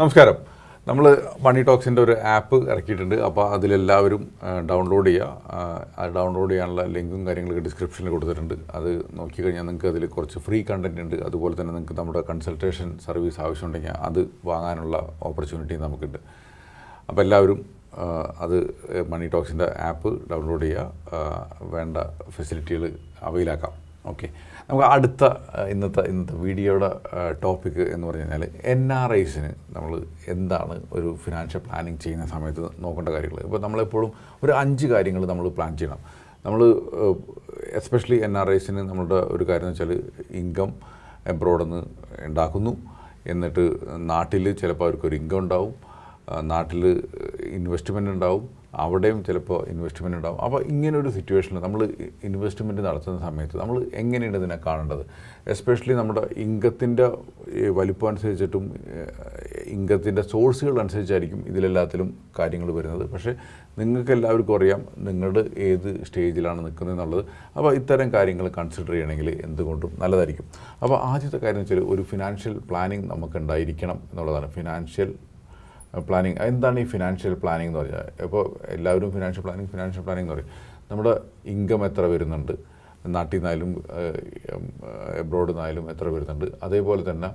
നമസ്കാരം. നമ്മൾ മണി ടോക്സിന്റെ ഒരു ആപ്പ് ഇറക്കിയിട്ടുണ്ട്. അപ്പോൾ അതിലെല്ലാവരും ഡൗൺലോഡ് ചെയ്യുക ഡൗൺലോഡ് ചെയ്യാനുള്ള ലിങ്കും കാര്യങ്ങളൊക്കെ ഡിസ്ക്രിപ്ഷനിൽ കൊടുത്തിട്ടുണ്ട്. അത് നോക്കിക്കഴിഞ്ഞാൽ നിങ്ങൾക്ക് അതിൽ കുറച്ച് ഫ്രീ കണ്ടന്റ് ഉണ്ട്. അതുപോലെ തന്നെ നിങ്ങൾക്ക് നമ്മുടെ കൺസൾട്ടേഷൻ സർവീസ് ആവശ്യമുണ്ടെങ്കിൽ അത് വാങ്ങാനുള്ള ഓപ്പർച്യൂണിറ്റി നമുക്കുണ്ട്. അപ്പോൾ എല്ലാവരും അത് മണി ടോക്സിന്റെ ആപ്പ് ഡൗൺലോഡ് ചെയ്യുക വേണ്ട ഫെസിലിറ്റികൾ അവയിലാക്കാം. ഓക്കെ നമുക്ക് അടുത്ത ഇന്നത്തെ ഇന്നത്തെ വീഡിയോയുടെ ടോപ്പിക് എന്ന് പറഞ്ഞു കഴിഞ്ഞാൽ എൻ ആർ ഐസിന് നമ്മൾ എന്താണ് ഒരു ഫിനാൻഷ്യൽ പ്ലാനിങ് ചെയ്യുന്ന സമയത്ത് നോക്കേണ്ട കാര്യങ്ങൾ. ഇപ്പോൾ നമ്മളെപ്പോഴും ഒരു അഞ്ച് കാര്യങ്ങൾ നമ്മൾ പ്ലാൻ ചെയ്യണം. നമ്മൾ എസ്പെഷ്യലി എൻ ആർ ഐസിന് നമ്മളുടെ ഒരു കാര്യം എന്ന് വെച്ചാൽ ഇൻകം എബ്രോഡിൽ നിന്ന് ഉണ്ടാക്കുന്നു. എന്നിട്ട് നാട്ടിൽ ചിലപ്പോൾ അവർക്കൊരു ഇൻകം ഉണ്ടാവും. നാട്ടിൽ ഇൻവെസ്റ്റ്മെന്റ് ഉണ്ടാവും. അവിടെയും ചിലപ്പോൾ ഇൻവെസ്റ്റ്മെന്റ് ഉണ്ടാവും. അപ്പോൾ ഇങ്ങനൊരു സിറ്റുവേഷനിൽ നമ്മൾ ഇൻവെസ്റ്റ്മെന്റ് നടത്തുന്ന സമയത്ത് നമ്മൾ എങ്ങനെയാണ് ഇതിനെ കാണേണ്ടത്? എസ്പെഷ്യലി നമ്മുടെ ഇൻകത്തിന്റെ വലിപ്പം അനുസരിച്ചിട്ടും ഇൻകത്തിന്റെ സോഴ്സുകൾ അനുസരിച്ചായിരിക്കും ഇതിലെല്ലാത്തിലും കാര്യങ്ങൾ വരുന്നത്. പക്ഷേ നിങ്ങൾക്ക് എല്ലാവർക്കും അറിയാം നിങ്ങളുടെ ഏത് സ്റ്റേജിലാണ് നിൽക്കുന്നത് എന്നുള്ളത്. അപ്പോൾ ഇത്തരം കാര്യങ്ങൾ കൺസിഡർ ചെയ്യണമെങ്കിൽ എന്തുകൊണ്ടും നല്ലതായിരിക്കും. അപ്പോൾ ആദ്യത്തെ കാര്യം വെച്ചാൽ ഒരു ഫിനാൻഷ്യൽ പ്ലാനിങ് നമുക്ക് ഉണ്ടായിരിക്കണം എന്നുള്ളതാണ്. ഫിനാൻഷ്യൽ പ്ലാനിങ് എന്താണ് ഈ ഫിനാൻഷ്യൽ പ്ലാനിങ് എന്ന് പറഞ്ഞാൽ? ഇപ്പോൾ എല്ലാവരും ഫിനാൻഷ്യൽ പ്ലാനിങ് ഫിനാൻഷ്യൽ പ്ലാനിങ് എന്ന് പറയും. നമ്മുടെ ഇൻകം എത്ര വരുന്നുണ്ട്? നാട്ടിൽ നിന്നായാലും എബ്രോഡിൽ നിന്നായാലും എത്ര വരുന്നുണ്ട്? അതേപോലെ തന്നെ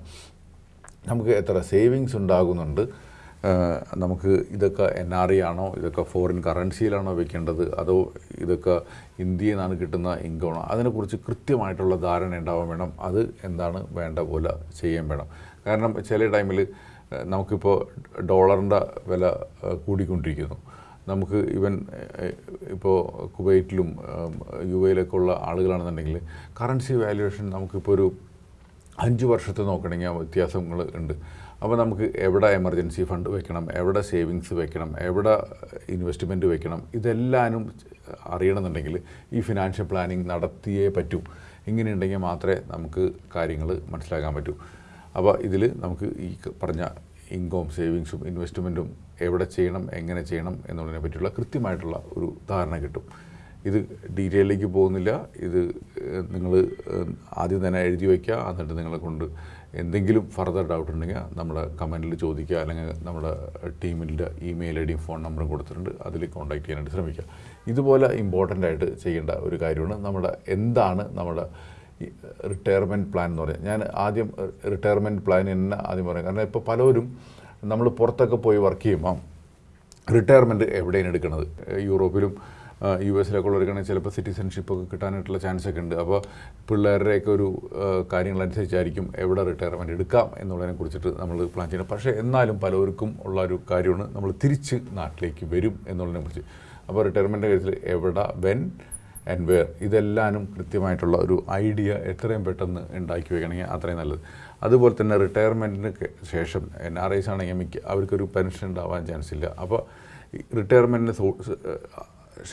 നമുക്ക് എത്ര സേവിങ്സ് ഉണ്ടാകുന്നുണ്ട്? നമുക്ക് ഇതൊക്കെ എൻ ആർ ഐ ആണോ? ഇതൊക്കെ ഫോറിൻ കറൻസിയിലാണോ വെക്കേണ്ടത്? അതോ ഇതൊക്കെ ഇന്ത്യയിൽ നിന്നാണ് കിട്ടുന്ന ഇൻകമാണോ അതിനെക്കുറിച്ച് കൃത്യമായിട്ടുള്ള ധാരണ ഉണ്ടാവാൻ വേണം. അത് എന്താണ് വേണ്ട പോലെ ചെയ്യാൻ വേണം. കാരണം ചില ടൈമിൽ നമുക്കിപ്പോൾ ഡോളറിന്റെ വില കൂടിക്കൊണ്ടിരിക്കുന്നു. നമുക്ക് ഇവൻ ഇപ്പോൾ കുവൈറ്റിലും യു എയിലൊക്കെ ഉള്ള ആളുകളാണെന്നുണ്ടെങ്കിൽ കറൻസി വാല്യുവേഷൻ നമുക്കിപ്പോൾ ഒരു അഞ്ച് വർഷത്തെ നോക്കണമെങ്കിൽ ആ വ്യത്യാസങ്ങൾ ഉണ്ട്. അപ്പോൾ നമുക്ക് എവിടെ എമർജൻസി ഫണ്ട് വെക്കണം എവിടെ സേവിങ്സ് വെക്കണം എവിടെ ഇൻവെസ്റ്റ്മെന്റ് വെക്കണം ഇതെല്ലാനും അറിയണമെന്നുണ്ടെങ്കിൽ ഈ ഫിനാൻഷ്യൽ പ്ലാനിങ് നടത്തിയേ പറ്റൂ. ഇങ്ങനെയുണ്ടെങ്കിൽ മാത്രമേ നമുക്ക് കാര്യങ്ങൾ മനസ്സിലാക്കാൻ പറ്റൂ. അപ്പോൾ ഇതിൽ നമുക്ക് ഈ പറഞ്ഞ ഇൻകവും സേവിങ്സും ഇൻവെസ്റ്റ്മെന്റും എവിടെ ചെയ്യണം എങ്ങനെ ചെയ്യണം എന്നുള്ളതിനെ പറ്റിയുള്ള കൃത്യമായിട്ടുള്ള ഒരു ധാരണ കിട്ടും. ഇത് ഡീറ്റെയിലേക്ക് പോകുന്നില്ല. ഇത് നിങ്ങൾ ആദ്യം തന്നെ എഴുതി വയ്ക്കുക. എന്നിട്ട് നിങ്ങളെ കൊണ്ട് എന്തെങ്കിലും ഫർദർ ഡൗട്ട് ഉണ്ടെങ്കിൽ നമ്മുടെ കമന്റിൽ ചോദിക്കുക. അല്ലെങ്കിൽ നമ്മുടെ ടീമിന്റെ ഇമെയിൽ ഐ ഡിയും ഫോൺ നമ്പറും കൊടുത്തിട്ടുണ്ട്. അതിൽ കോൺടാക്ട് ചെയ്യാനായിട്ട് ശ്രമിക്കുക. ഇതുപോലെ ഇമ്പോർട്ടന്റ് ആയിട്ട് ചെയ്യേണ്ട ഒരു കാര്യമാണ് നമ്മുടെ എന്താണ് നമ്മുടെ റിട്ടയർമെന്റ് പ്ലാൻ എന്ന് പറയാം. ഞാൻ ആദ്യം റിട്ടയർമെന്റ് പ്ലാൻ തന്നെ ആദ്യം പറയാം. കാരണം ഇപ്പോൾ പലരും നമ്മൾ പുറത്തൊക്കെ പോയി വർക്ക് ചെയ്യുമ്പോൾ റിട്ടയർമെന്റ് എവിടെയാണ് എടുക്കുന്നത് യൂറോപ്പിലും യു എസിലൊക്കെ ഉള്ളവർക്കാണെങ്കിൽ ചിലപ്പോൾ സിറ്റിസൺഷിപ്പ് ഒക്കെ കിട്ടാനായിട്ടുള്ള ചാൻസ് ഒക്കെ ഉണ്ട്. അപ്പോൾ പിള്ളേരുടെയൊക്കെ ഒരു കാര്യങ്ങളനുസരിച്ചായിരിക്കും എവിടെ റിട്ടയർമെന്റ് എടുക്കാം എന്നുള്ളതിനെ കുറിച്ചിട്ട് നമ്മൾ പ്ലാൻ ചെയ്യണം പക്ഷേ എന്നാലും പലവർക്കും ഉള്ള ഒരു കാര്യമാണ് നമ്മൾ തിരിച്ച് നാട്ടിലേക്ക് വരും എന്നുള്ളതിനെ കുറിച്ച്. അപ്പോൾ റിട്ടയർമെന്റ് കാര്യത്തിൽ എവിടെ വെൻ ആൻഡ് വെയർ ഇതെല്ലാനും കൃത്യമായിട്ടുള്ള ഒരു ഐഡിയ എത്രയും പെട്ടെന്ന് ഉണ്ടാക്കി വെക്കണമെങ്കിൽ അത്രയും നല്ലത്. അതുപോലെ തന്നെ റിട്ടയർമെന്റിന് ശേഷം എൻ ആർ ഐസ് ആണെങ്കിൽ മിക്ക അവർക്കൊരു പെൻഷൻ ഉണ്ടാവാൻ ചാൻസ് ഇല്ല. അപ്പോൾ റിട്ടയർമെന്റിന്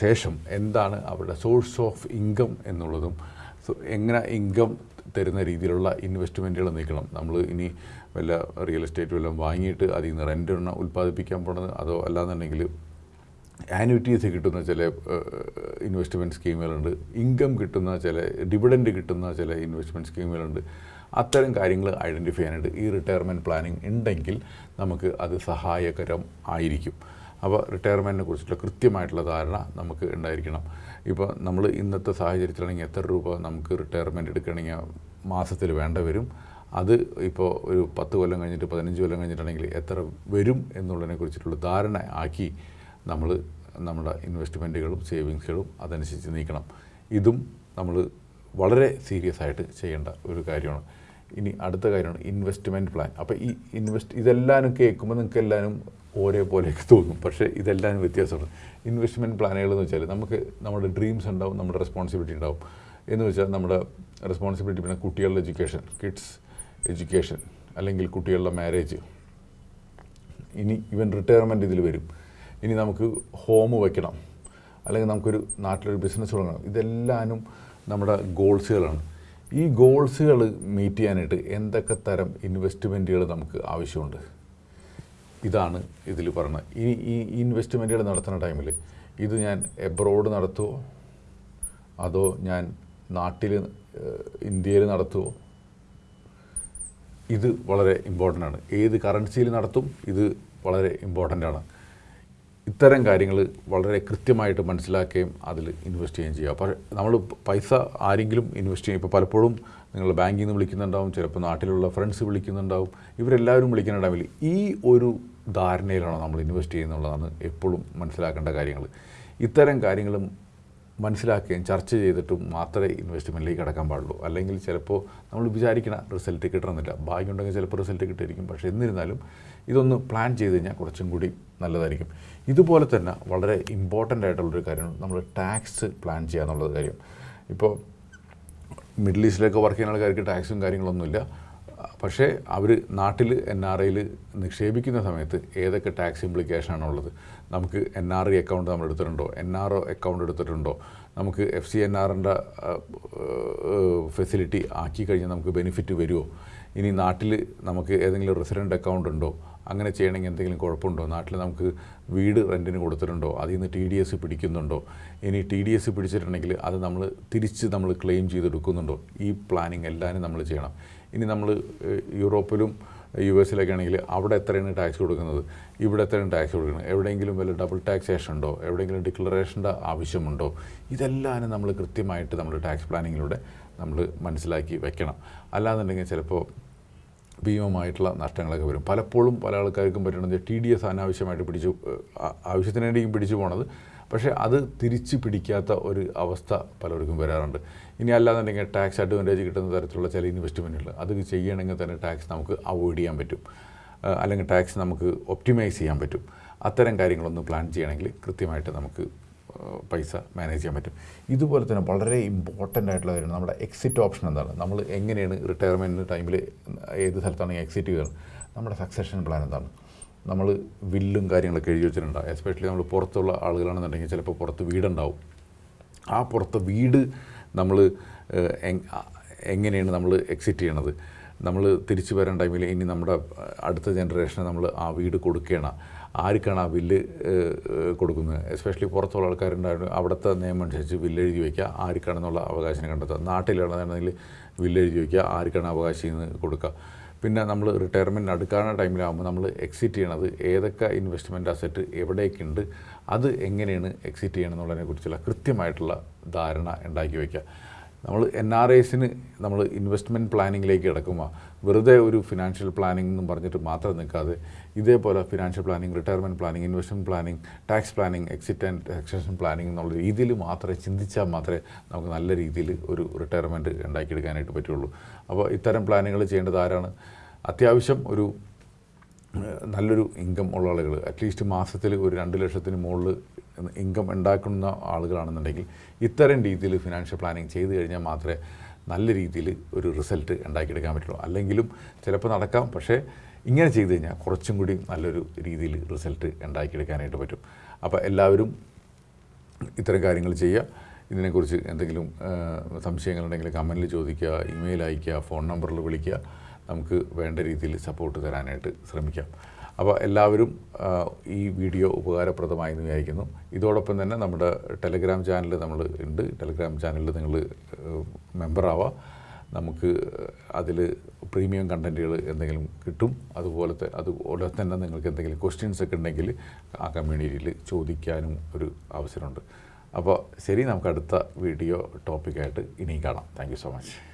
ശേഷം എന്താണ് അവരുടെ സോഴ്സ് ഓഫ് ഇൻകം എന്നുള്ളതും എങ്ങനെ ഇൻകം തരുന്ന രീതിയിലുള്ള ഇൻവെസ്റ്റ്മെന്റുകൾ നീക്കണം. നമ്മൾ ഇനി വല്ല റിയൽ എസ്റ്റേറ്റ് വല്ലതും വാങ്ങിയിട്ട് അതിൽ നിന്ന് റെന്റ് ഉൽപ്പാദിപ്പിക്കാൻ പോണത് അതോ അല്ലാന്നുണ്ടെങ്കിൽ ആനുവിറ്റീസ് കിട്ടുന്ന ചില ഇൻവെസ്റ്റ്മെന്റ് സ്കീമുകളുണ്ട് ഇൻകം കിട്ടുന്ന ചില ഡിവിഡൻഡ് കിട്ടുന്ന ചില ഇൻവെസ്റ്റ്മെന്റ് സ്കീമുകളുണ്ട് അത്തരം കാര്യങ്ങൾ ഐഡന്റിഫൈ ചെയ്യാനായിട്ട് ഈ റിട്ടയർമെന്റ് പ്ലാനിങ് ഉണ്ടെങ്കിൽ നമുക്ക് അത് സഹായകരം ആയിരിക്കും. അപ്പോൾ റിട്ടയർമെന്റിനെ കുറിച്ചുള്ള കൃത്യമായിട്ടുള്ള ധാരണ നമുക്ക് ഉണ്ടായിരിക്കണം. ഇപ്പോൾ നമ്മൾ ഇന്നത്തെ സാഹചര്യത്തിലാണെങ്കിൽ എത്ര രൂപ നമുക്ക് റിട്ടയർമെന്റ് എടുക്കണമെങ്കിൽ മാസത്തിൽ വേണ്ട വരും. അത് ഇപ്പോൾ ഒരു പത്ത് കൊല്ലം കഴിഞ്ഞിട്ട് പതിനഞ്ച് കൊല്ലം കഴിഞ്ഞിട്ടാണെങ്കിൽ എത്ര വരും എന്നുള്ളതിനെ കുറിച്ചിട്ടുള്ള ധാരണ ആക്കി നമ്മൾ നമ്മുടെ ഇൻവെസ്റ്റ്മെന്റുകളും സേവിങ്സുകളും അതനുസരിച്ച് നീക്കണം. ഇതും നമ്മൾ വളരെ സീരിയസ് ആയിട്ട് ചെയ്യേണ്ട ഒരു കാര്യമാണ്. ഇനി അടുത്ത കാര്യമാണ് ഇൻവെസ്റ്റ്മെന്റ് പ്ലാൻ അപ്പോൾ ഈ ഇൻവെസ്റ്റ് ഇതെല്ലാവരും കേൾക്കുമ്പോൾ നിങ്ങൾക്ക് എല്ലാവരും ഒരേപോലെയൊക്കെ തോന്നും. പക്ഷേ ഇതെല്ലാം വ്യത്യാസമുണ്ട്. ഇൻവെസ്റ്റ്മെന്റ് പ്ലാനുകൾ എന്ന് വെച്ചാൽ നമുക്ക് നമ്മുടെ ഡ്രീംസ് ഉണ്ടാവും നമ്മുടെ റെസ്പോൺസിബിലിറ്റി ഉണ്ടാവും. എന്ന് വെച്ചാൽ നമ്മുടെ റെസ്പോൺസിബിലിറ്റി പിന്നെ കുട്ടികളുടെ എഡ്യൂക്കേഷൻ കിഡ്സ് എഡ്യൂക്കേഷൻ അല്ലെങ്കിൽ കുട്ടികളുടെ മാരേജ് ഇനി ഇവൻ റിട്ടയർമെന്റ് ഇതിൽ വരും. ഇനി നമുക്ക് ഹോം വയ്ക്കണം അല്ലെങ്കിൽ നമുക്കൊരു നാട്ടിലൊരു ബിസിനസ് തുടങ്ങണം. ഇതെല്ലാനും നമ്മുടെ ഗോൾസുകളാണ് ഈ ഗോൾസുകൾ മീറ്റ് ചെയ്യാനായിട്ട് എന്തൊക്കെ തരം ഇൻവെസ്റ്റ്മെന്റുകൾ നമുക്ക് ആവശ്യമുണ്ട്? ഇതാണ് ഇതിൽ പറയുന്നത് ഈ ഈ ഇൻവെസ്റ്റ്മെന്റുകൾ നടത്തുന്ന ടൈമിൽ ഇത് ഞാൻ എബ്രോഡ് നടത്തുമോ അതോ ഞാൻ നാട്ടിൽ ഇന്ത്യയിൽ നടത്തുമോ ഇത് വളരെ ഇമ്പോർട്ടന്റ് ആണ്. ഏത് കറൻസിയിൽ നടത്തും ഇത് വളരെ ഇമ്പോർട്ടന്റ് ആണ്. ഇത്തരം കാര്യങ്ങൾ വളരെ കൃത്യമായിട്ട് മനസ്സിലാക്കുകയും അതിൽ ഇൻവെസ്റ്റ് ചെയ്യുകയും ചെയ്യുക. അപ്പോൾ നമ്മൾ പൈസ ആരെങ്കിലും ഇൻവെസ്റ്റ് ചെയ്യും. ഇപ്പോൾ പലപ്പോഴും നിങ്ങൾ ബാങ്കിൽ നിന്ന് വിളിക്കുന്നുണ്ടാവും. ചിലപ്പോൾ നാട്ടിലുള്ള ഫ്രണ്ട്സ് വിളിക്കുന്നുണ്ടാവും. ഇവരെല്ലാവരും വിളിക്കുന്നുണ്ടാവില്ല ഈ ഒരു ധാരണയിലാണോ നമ്മൾ ഇൻവെസ്റ്റ് ചെയ്യുന്നുള്ളതാണ് എപ്പോഴും മനസ്സിലാക്കേണ്ട കാര്യങ്ങൾ. ഇത്തരം കാര്യങ്ങളും മനസ്സിലാക്കുകയും ചർച്ച ചെയ്തിട്ടും മാത്രമേ ഇൻവെസ്റ്റ്മെന്റിലേക്ക് കടക്കാൻ പാടുള്ളൂ. അല്ലെങ്കിൽ ചിലപ്പോൾ നമ്മൾ വിചാരിക്കണ റിസൾട്ട് കിട്ടണമെന്നില്ല. ഭാഗ്യമുണ്ടെങ്കിൽ ചിലപ്പോൾ റിസൾട്ട് കിട്ടിയിരിക്കും. പക്ഷേ എന്നിരുന്നാലും ഇതൊന്ന് പ്ലാൻ ചെയ്ത് കഴിഞ്ഞാൽ കുറച്ചും കൂടി നല്ലതായിരിക്കും. ഇതുപോലെ തന്നെ വളരെ ഇമ്പോർട്ടന്റ് ആയിട്ടുള്ളൊരു കാര്യമാണ് നമ്മൾ ടാക്സ് പ്ലാൻ ചെയ്യുക എന്നുള്ളത് കാര്യം. ഇപ്പോൾ മിഡിൽ ഈസ്റ്റിലൊക്കെ വർക്ക് ചെയ്യുന്ന ആൾക്കാർക്ക് ടാക്സും കാര്യങ്ങളൊന്നുമില്ല. പക്ഷേ അവർ നാട്ടിൽ എൻ ആർ ഐയിൽ നിക്ഷേപിക്കുന്ന സമയത്ത് ഏതൊക്കെ ടാക്സ് ഇംപ്ലിക്കേഷനാണ് ഉള്ളത് നമുക്ക് എൻ ആർ ഐ അക്കൗണ്ട് നമ്മൾ എടുത്തിട്ടുണ്ടോ? എൻ ആർ ഒ അക്കൗണ്ട് എടുത്തിട്ടുണ്ടോ? നമുക്ക് എഫ് സി എൻ ആറിന്റെ ഫെസിലിറ്റി ആക്കി കഴിഞ്ഞാൽ നമുക്ക് ബെനിഫിറ്റ് വരുമോ ഇനി നാട്ടിൽ നമുക്ക് ഏതെങ്കിലും റെസിഡന്റ് അക്കൗണ്ട് ഉണ്ടോ? അങ്ങനെ ചെയ്യണമെങ്കിൽ എന്തെങ്കിലും കുഴപ്പമുണ്ടോ? നാട്ടിൽ നമുക്ക് വീട് റെന്റിന് കൊടുത്തിട്ടുണ്ടോ? അതിൽ നിന്ന് ടി ഡി എസ് പിടിക്കുന്നുണ്ടോ? ഇനി ടി ഡി എസ് പിടിച്ചിട്ടുണ്ടെങ്കിൽ അത് നമ്മൾ തിരിച്ച് നമ്മൾ ക്ലെയിം ചെയ്തെടുക്കുന്നുണ്ടോ? ഈ പ്ലാനിങ് എല്ലാവരും നമ്മൾ ചെയ്യണം. ഇനി നമ്മൾ യൂറോപ്പിലും യു എസിലൊക്കെ ആണെങ്കിൽ അവിടെ എത്രയാണ് ടാക്സ് കൊടുക്കുന്നത്? ഇവിടെ എത്രയാണ് ടാക്സ് കൊടുക്കുന്നത്? എവിടെയെങ്കിലും വല്ല ഡബിൾ ടാക്സേഷൻ ഉണ്ടോ? എവിടെയെങ്കിലും ഡിക്ലറേഷന്റെ ആവശ്യമുണ്ടോ? ഇതെല്ലാം നമ്മൾ കൃത്യമായിട്ട് നമ്മൾ ടാക്സ് പ്ലാനിങ്ങിലൂടെ നമ്മൾ മനസ്സിലാക്കി വെക്കണം. അല്ലാന്നുണ്ടെങ്കിൽ ചിലപ്പോൾ ഭീമമായിട്ടുള്ള നഷ്ടങ്ങളൊക്കെ വരും. പലപ്പോഴും പല ആൾക്കാർക്കും പറ്റുന്നത് ടി ഡി എസ് അനാവശ്യമായിട്ട് പിടിച്ചു ആവശ്യത്തിന് പിടിച്ചു പോണത്. പക്ഷേ അത് തിരിച്ച് പിടിക്കാത്ത ഒരു അവസ്ഥ പലർക്കും വരാറുണ്ട്. ഇനി അല്ലാന്നുണ്ടെങ്കിൽ ടാക്സ് അഡ്വാന്റേജ് കിട്ടുന്ന തരത്തിലുള്ള ചില ഇൻവെസ്റ്റ്മെന്റുകൾ അത് ചെയ്യണമെങ്കിൽ തന്നെ ടാക്സ് നമുക്ക് അവോയ്ഡ് ചെയ്യാൻ പറ്റും. അല്ലെങ്കിൽ ടാക്സ് നമുക്ക് ഒപ്റ്റിമൈസ് ചെയ്യാൻ പറ്റും. അത്തരം കാര്യങ്ങളൊന്നും പ്ലാൻ ചെയ്യണമെങ്കിൽ കൃത്യമായിട്ട് നമുക്ക് പൈസ മാനേജ് ചെയ്യാൻ പറ്റും. ഇതുപോലെ തന്നെ വളരെ ഇമ്പോർട്ടന്റ് ആയിട്ടുള്ള കാര്യമാണ് നമ്മുടെ എക്സിറ്റ് ഓപ്ഷൻ എന്താണ്? നമ്മൾ എങ്ങനെയാണ് റിട്ടയർമെന്റ് ടൈമിൽ ഏത് സ്ഥലത്താണെങ്കിൽ എക്സിറ്റ് ചെയ്യുക? നമ്മുടെ സക്സഷൻ പ്ലാൻ എന്താണ്? നമ്മൾ വില്ലും കാര്യങ്ങളൊക്കെ എഴുതി വെച്ചിട്ടുണ്ടാവും എസ്പെഷ്യലി നമ്മൾ പുറത്തുള്ള ആളുകളാണെന്നുണ്ടെങ്കിൽ ചിലപ്പോൾ പുറത്ത് വീടുണ്ടാവും. ആ പുറത്ത് വീട് നമ്മൾ എങ്ങനെയാണ് നമ്മൾ എക്സിറ്റ് ചെയ്യണത്? നമ്മൾ തിരിച്ചു വരാൻ ടൈമിൽ ഇനി നമ്മുടെ അടുത്ത ജനറേഷനെ നമ്മൾ ആ വീട് കൊടുക്കണം. ആർക്കാണ് ആ ബില്ല് കൊടുക്കുന്നത്? എസ്പെഷ്യലി പുറത്തുള്ള ആൾക്കാരുണ്ടായിരുന്നു അവിടുത്തെ നിയമം അനുസരിച്ച് ബില്ല് എഴുതി വയ്ക്കുക ആർക്കാണെന്നുള്ള അവകാശം കണ്ടെത്തുക. നാട്ടിലുള്ളതാണെങ്കിൽ ബില്ല് എഴുതി വയ്ക്കുക ആർക്കാണ് അവകാശം കൊടുക്കുക. പിന്നെ നമ്മൾ റിട്ടയർമെന്റ് അടുക്കാവുന്ന ടൈമിലാകുമ്പോൾ നമ്മൾ എക്സിറ്റ് ചെയ്യണത് ഏതൊക്കെ ഇൻവെസ്റ്റ്മെന്റ് അസറ്റ് എവിടേക്കുണ്ട് അത് എങ്ങനെയാണ് എക്സിറ്റ് ചെയ്യണം എന്നുള്ളതിനെ കുറിച്ചുള്ള കൃത്യമായിട്ടുള്ള ധാരണ ഉണ്ടാക്കി വയ്ക്കുക. നമ്മൾ എൻ ആർ ഐസിന് നമ്മൾ ഇൻവെസ്റ്റ്മെന്റ് പ്ലാനിങ്ങിലേക്ക് കിടക്കുമ്പോൾ വെറുതെ ഒരു ഫിനാൻഷ്യൽ പ്ലാനിംഗ് എന്നും പറഞ്ഞിട്ട് മാത്രം നിൽക്കാതെ ഇതേപോലെ financial planning retirement planning investment planning tax planning exit and taxation planning എന്നുള്ള രീതിയിൽ മാത്രമേ ചിന്തിച്ചാൽ മാത്രമേ നമുക്ക് നല്ല രീതിയിൽ ഒരു റിട്ടയർമെന്റ് ഉണ്ടാക്കിയെടുക്കാനായിട്ട് പറ്റുള്ളൂ. അപ്പോൾ ഇത്തരം പ്ലാനുകൾ ചെയ്യേണ്ടത് ആരാണ്? അത്യാവശ്യം ഒരു നല്ലൊരു ഇൻകം ഉള്ള ആളുകൾ അറ്റ്ലീസ്റ്റ് മാസത്തിൽ ഒരു രണ്ട് ലക്ഷത്തിന് മുകളിൽ ഇൻകം ഉണ്ടാക്കുന്ന ആളുകളാണെന്നുണ്ടെങ്കിൽ ഇത്തരം രീതിയിൽ ഫിനാൻഷ്യൽ പ്ലാനിങ് ചെയ്ത് കഴിഞ്ഞാൽ മാത്രമേ നല്ല രീതിയിൽ ഒരു റിസൾട്ട് ഉണ്ടാക്കിയെടുക്കാൻ പറ്റുള്ളൂ. അല്ലെങ്കിലും ചിലപ്പോൾ നടക്കാം. പക്ഷേ ഇങ്ങനെ ചെയ്ത് കഴിഞ്ഞാൽ കുറച്ചും കൂടി നല്ലൊരു രീതിയിൽ റിസൾട്ട് ഉണ്ടാക്കിയെടുക്കാനായിട്ട് പറ്റും. അപ്പോൾ എല്ലാവരും ഇത്തരം കാര്യങ്ങൾ ചെയ്യുക. ഇതിനെക്കുറിച്ച് എന്തെങ്കിലും സംശയങ്ങളുണ്ടെങ്കിൽ കമന്റിൽ ചോദിക്കുക ഇമെയിൽ അയയ്ക്കുക ഫോൺ നമ്പറിൽ വിളിക്കുക. നമുക്ക് വേണ്ട രീതിയിൽ സപ്പോർട്ട് തരാനായിട്ട് ശ്രമിക്കാം. അപ്പോൾ എല്ലാവരും ഈ വീഡിയോ ഉപകാരപ്രദമായി എന്ന് വിചാരിക്കുന്നു. ഇതോടൊപ്പം തന്നെ നമ്മുടെ ടെലഗ്രാം ചാനൽ നമ്മൾ ഉണ്ട്. ടെലഗ്രാം ചാനലിൽ നിങ്ങൾ മെമ്പറാവാം നമുക്ക് അതിൽ പ്രീമിയം കണ്ടന്റുകൾ എന്തെങ്കിലും കിട്ടും. അതുപോലത്തെ അതുപോലെ തന്നെ നിങ്ങൾക്ക് എന്തെങ്കിലും ക്വസ്റ്റ്യൻസ് ഒക്കെ ഉണ്ടെങ്കിൽ ആ കമ്മ്യൂണിറ്റിയിൽ ചോദിക്കാനും ഒരു അവസരമുണ്ട്. അപ്പോൾ ശരി നമുക്ക് അടുത്ത വീഡിയോ ടോപ്പിക്കായിട്ട് ഇനിയും കാണാം. Thank so much